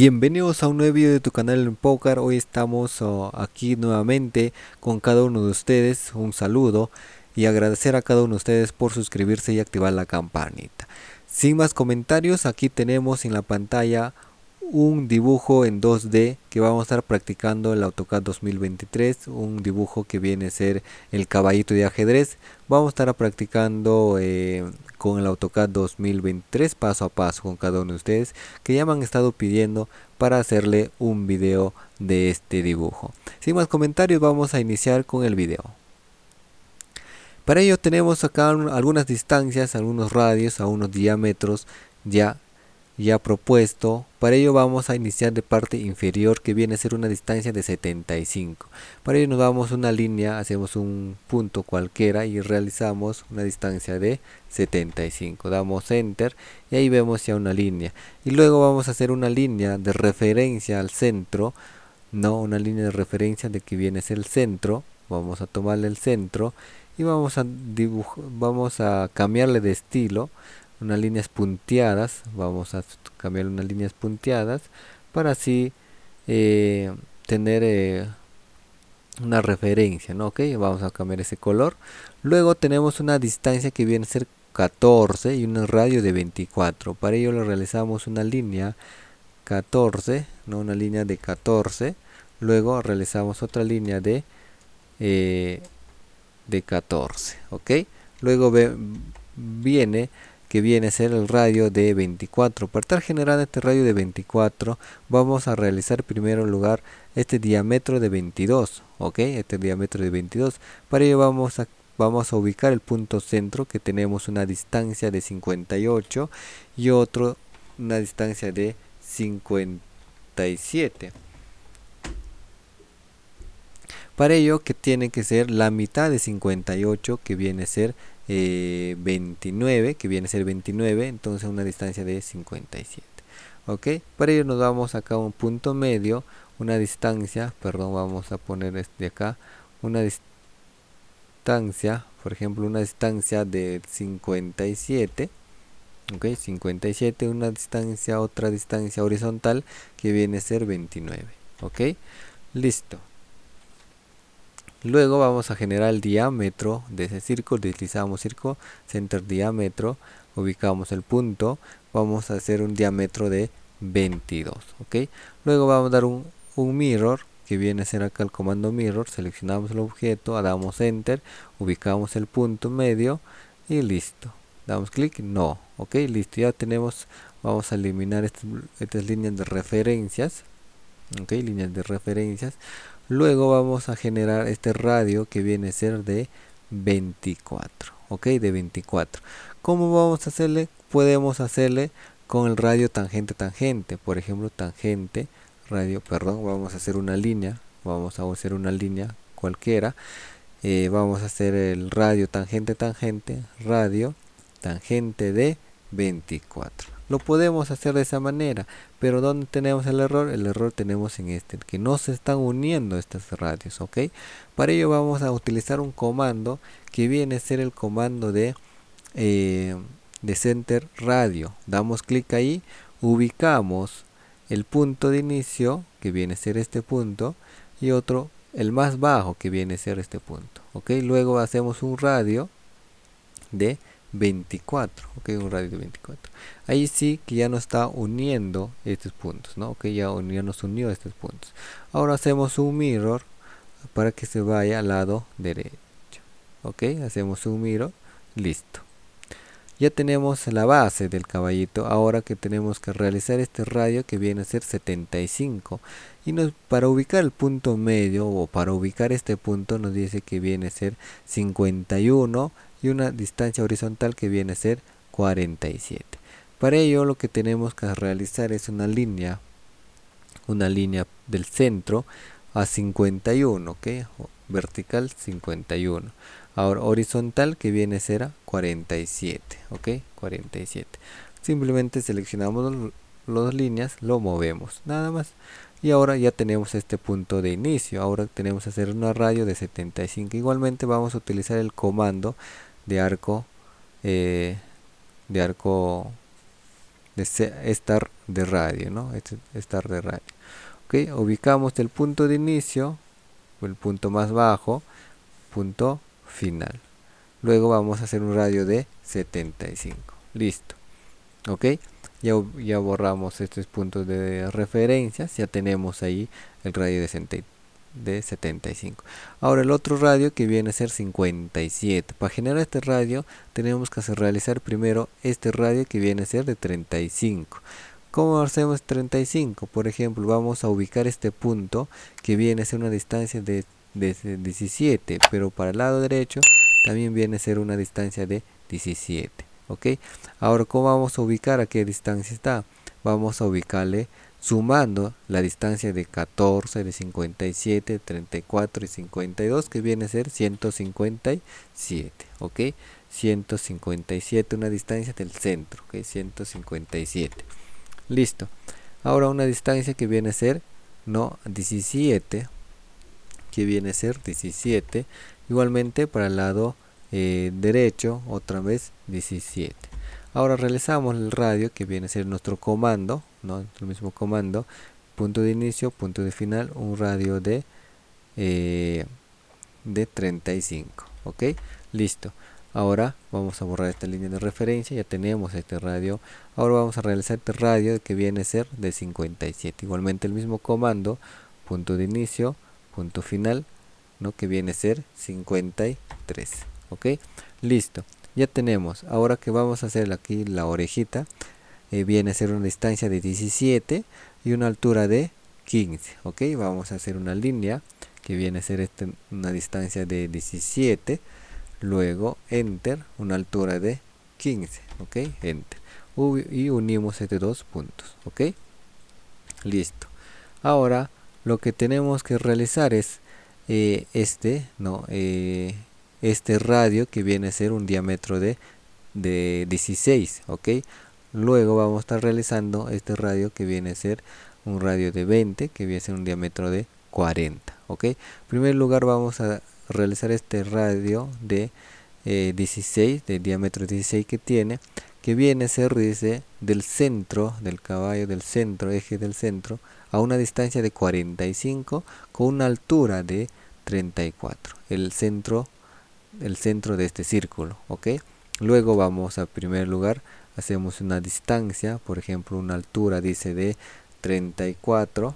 Bienvenidos a un nuevo video de tu canal en Poker. Hoy estamos oh, aquí nuevamente con cada uno de ustedes. Un saludo y agradecer a cada uno de ustedes por suscribirse y activar la campanita. Sin más comentarios, aquí tenemos en la pantalla un dibujo en 2D que vamos a estar practicando el AutoCAD 2023, un dibujo que viene a ser el caballito de ajedrez. Vamos a estar practicando eh, con el AutoCAD 2023 paso a paso con cada uno de ustedes que ya me han estado pidiendo para hacerle un video de este dibujo. Sin más comentarios vamos a iniciar con el video. Para ello tenemos acá algunas distancias, algunos radios, algunos diámetros ya ya propuesto. Para ello vamos a iniciar de parte inferior que viene a ser una distancia de 75. Para ello nos damos una línea, hacemos un punto cualquiera y realizamos una distancia de 75. Damos enter y ahí vemos ya una línea. Y luego vamos a hacer una línea de referencia al centro. No, una línea de referencia de que viene a ser el centro. Vamos a tomarle el centro y vamos a vamos a cambiarle de estilo unas líneas punteadas vamos a cambiar unas líneas punteadas para así eh, tener eh, una referencia ¿no? ok vamos a cambiar ese color. Luego tenemos una distancia que viene a ser 14 y un radio de 24 para ello le realizamos una línea 14 no una línea de 14 luego realizamos otra línea de eh, de 14 ok luego viene que viene a ser el radio de 24 para estar generando este radio de 24 vamos a realizar primero en lugar este diámetro de 22 ok este diámetro de 22 para ello vamos a vamos a ubicar el punto centro que tenemos una distancia de 58 y otro una distancia de 57 para ello que tiene que ser la mitad de 58 que viene a ser 29 eh, que viene a ser 29 entonces una distancia de 57 ok para ello nos vamos acá a un punto medio una distancia perdón vamos a poner este acá una distancia por ejemplo una distancia de 57 ok 57 una distancia otra distancia horizontal que viene a ser 29 ok. Listo Luego vamos a generar el diámetro de ese círculo, deslizamos círculo, center diámetro, ubicamos el punto, vamos a hacer un diámetro de 22, ¿ok? Luego vamos a dar un, mirror, que viene a ser acá el comando mirror, seleccionamos el objeto, damos enter, ubicamos el punto medio y listo. Damos clic, no, ok, listo, ya tenemos, vamos a eliminar estas líneas de referencias, ok, líneas de referencias, luego vamos a generar este radio que viene a ser de 24 ok de 24 ¿cómo vamos a hacerle? podemos hacerle con el radio tangente tangente. Por ejemplo tangente radio perdón vamos a hacer una línea vamos a hacer una línea cualquiera. Eh, vamos a hacer el radio tangente tangente radio tangente de 24 lo podemos hacer de esa manera pero donde tenemos el error el error tenemos en este que no se están uniendo estas radios ok para ello vamos a utilizar un comando que viene a ser el comando de eh, de center radio. Damos clic ahí ubicamos el punto de inicio que viene a ser este punto y otro el más bajo que viene a ser este punto ok luego hacemos un radio de 24 ok un radio de 24 ahí sí que ya no está uniendo estos puntos no ok ya, ya nos unió estos puntos. Ahora hacemos un mirror para que se vaya al lado derecho ok hacemos un mirror listo. Ya tenemos la base del caballito ahora que tenemos que realizar este radio que viene a ser 75 y nos, para ubicar el punto medio o para ubicar este punto nos dice que viene a ser 51 y una distancia horizontal que viene a ser 47 para ello lo que tenemos que realizar es una línea una línea del centro a 51 ok vertical 51 ahora horizontal que viene a ser a 47 ok 47 simplemente seleccionamos las líneas lo movemos nada más. Y ahora ya tenemos este punto de inicio. Ahora tenemos que hacer una radio de 75 igualmente vamos a utilizar el comando de arco eh, de arco de estar de radio, ¿no? Estar de radio. Ok, ubicamos el punto de inicio, el punto más bajo, punto final. Luego vamos a hacer un radio de 75. Listo. Ok, ya, ya borramos estos puntos de referencia. Ya tenemos ahí el radio de 75 de 75 ahora el otro radio que viene a ser 57 para generar este radio tenemos que realizar primero este radio que viene a ser de 35 ¿Cómo hacemos 35? Por ejemplo, vamos a ubicar este punto que viene a ser una distancia de, de 17, pero para el lado derecho también viene a ser una distancia de 17. ¿Ok? Ahora, ¿cómo vamos a ubicar a qué distancia está? Vamos a ubicarle sumando la distancia de 14, de 57, 34 y 52 que viene a ser 157, ¿ok? 157, una distancia del centro, ¿ok? 157. Listo. Ahora una distancia que viene a ser, no, 17, que viene a ser 17. Igualmente para el lado eh, derecho, otra vez 17. Ahora realizamos el radio que viene a ser nuestro comando, ¿no? el mismo comando, punto de inicio, punto de final, un radio de, eh, de 35. ¿Ok? Listo. Ahora vamos a borrar esta línea de referencia, ya tenemos este radio. Ahora vamos a realizar este radio que viene a ser de 57. Igualmente el mismo comando, punto de inicio, punto final, ¿no? que viene a ser 53. ¿Ok? Listo ya tenemos. Ahora que vamos a hacer aquí la orejita eh, viene a ser una distancia de 17 y una altura de 15 ok vamos a hacer una línea que viene a ser este, una distancia de 17 luego enter una altura de 15 ok enter. Y unimos estos dos puntos ok listo. Ahora lo que tenemos que realizar es eh, este no eh, este radio que viene a ser un diámetro de, de 16 ok luego vamos a estar realizando este radio que viene a ser un radio de 20 que viene a ser un diámetro de 40 ok en primer lugar vamos a realizar este radio de 16 eh, de diámetro 16 que tiene que viene a ser del centro del caballo del centro eje del centro a una distancia de 45 con una altura de 34 el centro el centro de este círculo ok luego vamos a primer lugar hacemos una distancia por ejemplo una altura dice de 34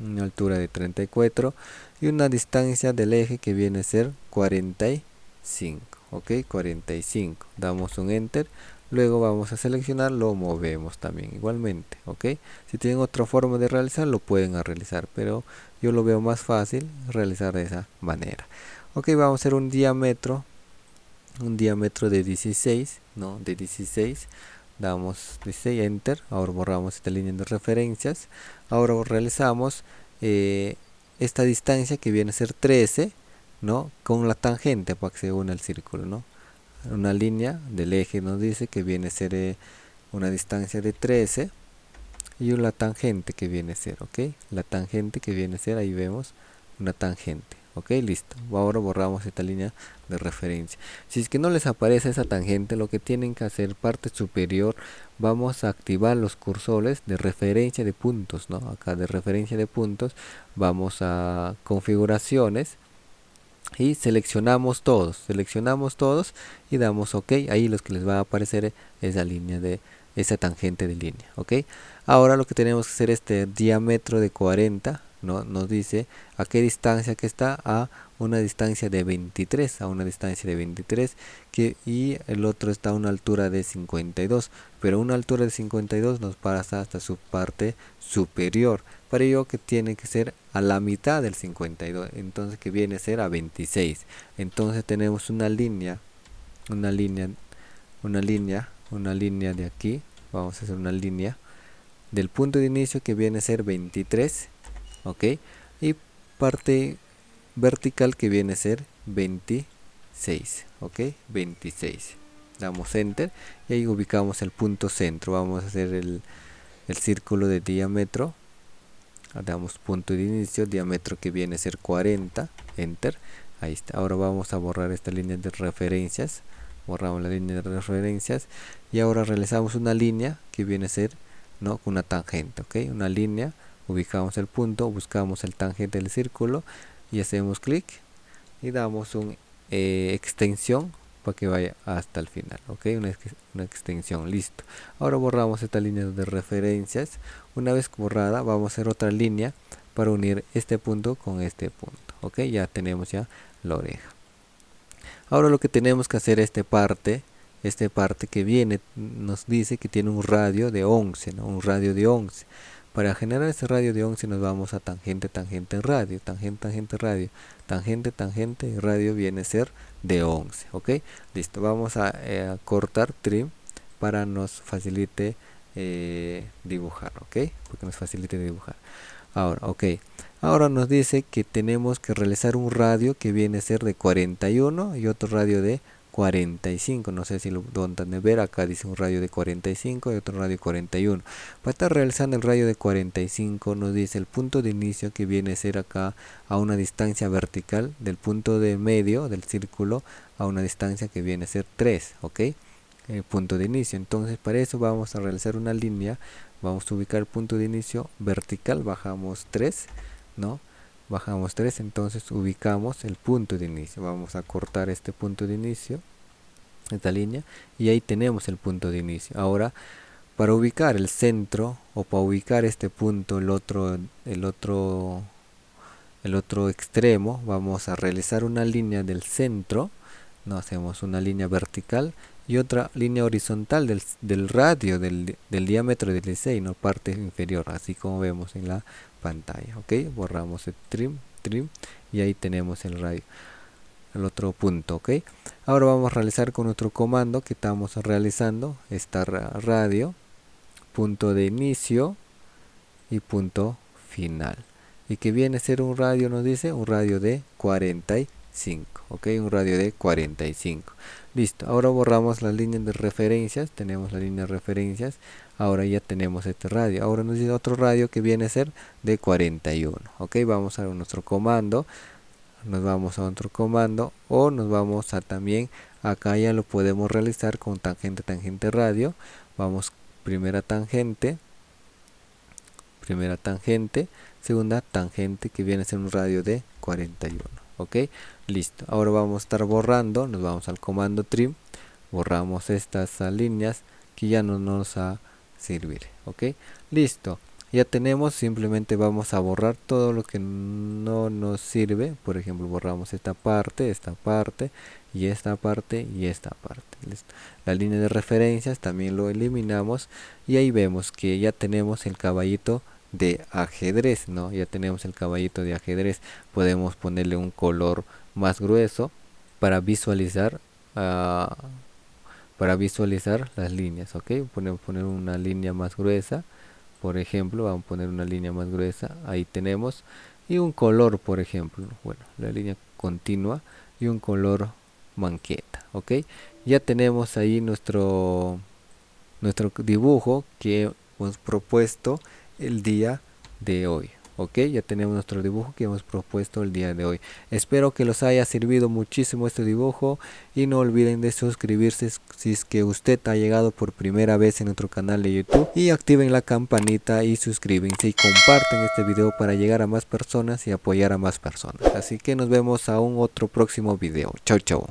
una altura de 34 y una distancia del eje que viene a ser 45 ok 45 damos un enter luego vamos a seleccionar lo movemos también igualmente ok si tienen otra forma de realizar lo pueden realizar pero yo lo veo más fácil realizar de esa manera ok vamos a hacer un diámetro un diámetro de 16 no de 16 damos 16 enter ahora borramos esta línea de referencias. Ahora realizamos eh, esta distancia que viene a ser 13 no con la tangente para que se una el círculo no una línea del eje nos dice que viene a ser eh, una distancia de 13 y una tangente que viene a ser ok la tangente que viene a ser ahí vemos una tangente ok listo. Ahora borramos esta línea de referencia. Si es que no les aparece esa tangente lo que tienen que hacer parte superior vamos a activar los cursores de referencia de puntos no acá de referencia de puntos vamos a configuraciones y seleccionamos todos. Seleccionamos todos y damos ok. Ahí los que les va a aparecer esa línea de esa tangente de línea ok. Ahora lo que tenemos que hacer este diámetro de 40 ¿no? nos dice a qué distancia que está a una distancia de 23 a una distancia de 23 que, y el otro está a una altura de 52 pero una altura de 52 nos pasa hasta su parte superior para ello que tiene que ser a la mitad del 52 entonces que viene a ser a 26 entonces tenemos una línea una línea una línea una línea de aquí vamos a hacer una línea del punto de inicio que viene a ser 23 ok y parte vertical que viene a ser 26 ok 26 damos enter y ahí ubicamos el punto centro. Vamos a hacer el, el círculo de diámetro. Damos punto de inicio diámetro que viene a ser 40 enter. Ahí está. Ahora vamos a borrar esta línea de referencias. Borramos la línea de referencias. Y ahora realizamos una línea que viene a ser no una tangente ok una línea ubicamos el punto buscamos el tangente del círculo y hacemos clic y damos una eh, extensión para que vaya hasta el final ok una, extensión listo. Ahora borramos esta línea de referencias. Una vez borrada vamos a hacer otra línea para unir este punto con este punto ok ya tenemos ya la oreja. Ahora lo que tenemos que hacer esta parte esta parte que viene nos dice que tiene un radio de 11 ¿no? un radio de 11 para generar ese radio de 11 nos vamos a tangente tangente radio tangente tangente radio tangente tangente radio viene a ser de 11 ok listo vamos a, eh, cortar trim para nos facilite eh, dibujar ok porque nos facilite dibujar. Ahora ok ahora nos dice que tenemos que realizar un radio que viene a ser de 41 y otro radio de 45 no sé si lo donde ver acá dice un radio de 45 y otro radio de 41 para estar realizando el radio de 45 nos dice el punto de inicio que viene a ser acá a una distancia vertical del punto de medio del círculo a una distancia que viene a ser 3 ok el punto de inicio. Entonces para eso vamos a realizar una línea vamos a ubicar el punto de inicio vertical bajamos 3 no bajamos 3 entonces ubicamos el punto de inicio. Vamos a cortar este punto de inicio esta línea y ahí tenemos el punto de inicio. Ahora para ubicar el centro o para ubicar este punto el otro el otro el otro extremo vamos a realizar una línea del centro. No hacemos una línea vertical y otra línea horizontal del, del radio del, del, diámetro del diseño parte inferior así como vemos en la pantalla ok borramos el trim trim y ahí tenemos el radio el otro punto ok ahora vamos a realizar con nuestro comando que estamos realizando esta radio punto de inicio y punto final. Y que viene a ser un radio nos dice un radio de 45 ok un radio de 45 listo ahora borramos las líneas de referencias. Tenemos la línea de referencias. Ahora ya tenemos este radio. Ahora nos dice otro radio que viene a ser de 41 ok vamos a nuestro comando. Nos vamos a otro comando o nos vamos a también acá ya lo podemos realizar con tangente tangente radio. Vamos primera tangente. Primera tangente. Segunda tangente que viene a ser un radio de 41 ok listo. Ahora vamos a estar borrando nos vamos al comando trim borramos estas líneas que ya no nos a servir ok. Listo ya tenemos simplemente vamos a borrar todo lo que no nos sirve. Por ejemplo borramos esta parte esta parte y esta parte y esta parte la línea de referencias también lo eliminamos y ahí vemos que ya tenemos el caballito de ajedrez no ya tenemos el caballito de ajedrez podemos ponerle un color más grueso para visualizar uh, para visualizar las líneas ok podemos poner una línea más gruesa por ejemplo vamos a poner una línea más gruesa ahí tenemos y un color por ejemplo bueno la línea continua y un color manqueta ok ya tenemos ahí nuestro nuestro dibujo que hemos propuesto el día de hoy ok ya tenemos nuestro dibujo que hemos propuesto el día de hoy. Espero que los haya servido muchísimo este dibujo y no olviden de suscribirse si es que usted ha llegado por primera vez en nuestro canal de youtube y activen la campanita y suscríbanse y comparten este video para llegar a más personas y apoyar a más personas. Así que nos vemos a un otro próximo video. Chau chau